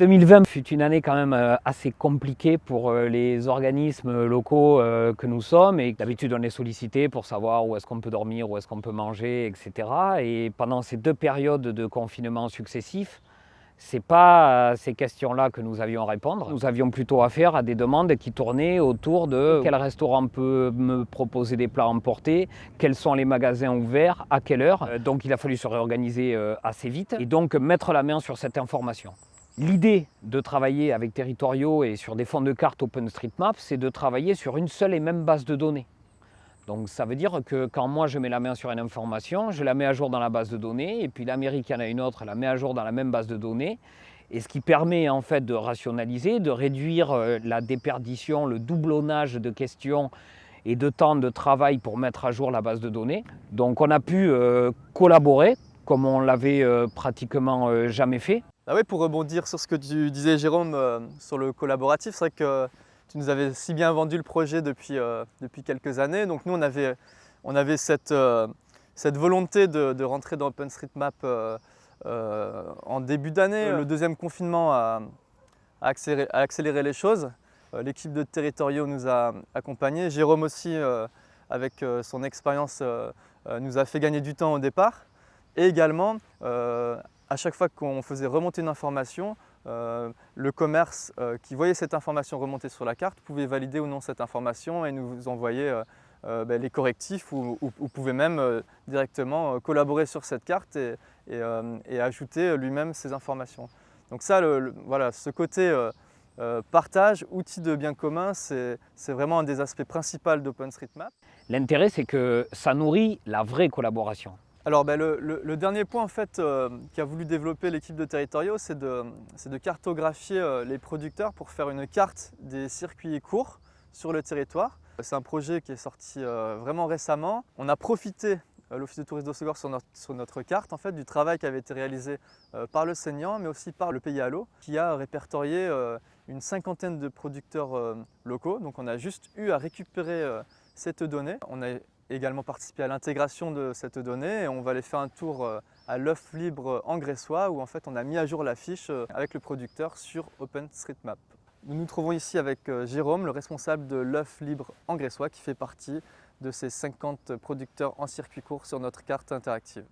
2020 fut une année quand même euh, assez compliquée pour euh, les organismes locaux euh, que nous sommes et d'habitude on est sollicité pour savoir où est-ce qu'on peut dormir, où est-ce qu'on peut manger, etc. Et pendant ces deux périodes de confinement successifs, ce n'est pas ces questions-là que nous avions à répondre. Nous avions plutôt affaire à des demandes qui tournaient autour de quel restaurant peut me proposer des plats emportés, quels sont les magasins ouverts, à quelle heure? Donc il a fallu se réorganiser assez vite et donc mettre la main sur cette information. L'idée de travailler avec Territoriaux et sur des fonds de cartes OpenStreetMap, c'est de travailler sur une seule et même base de données. Donc ça veut dire que quand moi je mets la main sur une information, je la mets à jour dans la base de données, et puis l'Amérique en a une autre, elle la met à jour dans la même base de données, et ce qui permet en fait de rationaliser, de réduire euh, la déperdition, le doublonnage de questions et de temps de travail pour mettre à jour la base de données. Donc on a pu euh, collaborer comme on l'avait euh, pratiquement jamais fait. Ah oui, pour rebondir sur ce que tu disais Jérôme euh, sur le collaboratif, c'est vrai que tu nous avais si bien vendu le projet depuis, euh, depuis quelques années. Donc nous, on avait, on avait cette, euh, cette volonté de, rentrer dans OpenStreetMap en début d'année. Le deuxième confinement a, accéléré, les choses. L'équipe de Territorio nous a accompagnés. Jérôme aussi, avec son expérience, nous a fait gagner du temps au départ. Et également, à chaque fois qu'on faisait remonter une information, euh, le commerce euh, qui voyait cette information remonter sur la carte pouvait valider ou non cette information et nous envoyer euh, ben, les correctifs ou, pouvait même directement collaborer sur cette carte et, ajouter lui-même ces informations. Donc ça, voilà, ce côté partage, outil de bien commun, c'est vraiment un des aspects principaux d'OpenStreetMap. L'intérêt, c'est que ça nourrit la vraie collaboration. Alors ben, le, dernier point en fait, euh, qu'a voulu développer l'équipe de Territorio, c'est de, cartographier euh, les producteurs pour faire une carte des circuits courts sur le territoire. C'est un projet qui est sorti euh, vraiment récemment. On a profité, l'Office de tourisme d'Ossegor sur sur notre carte, en fait, du travail qui avait été réalisé par le Seignant, mais aussi par le Pays à qui a répertorié une cinquantaine de producteurs locaux. Donc on a juste eu à récupérer cette donnée. Également participé à l'intégration de cette donnée et on va aller faire un tour euh, à l'œuf libre en Gressois où en fait on a mis à jour la fiche euh, avec le producteur sur OpenStreetMap. Nous nous trouvons ici avec euh, Jérôme, le responsable de l'œuf libre en Gressois qui fait partie de ces 50 producteurs en circuit court sur notre carte interactive.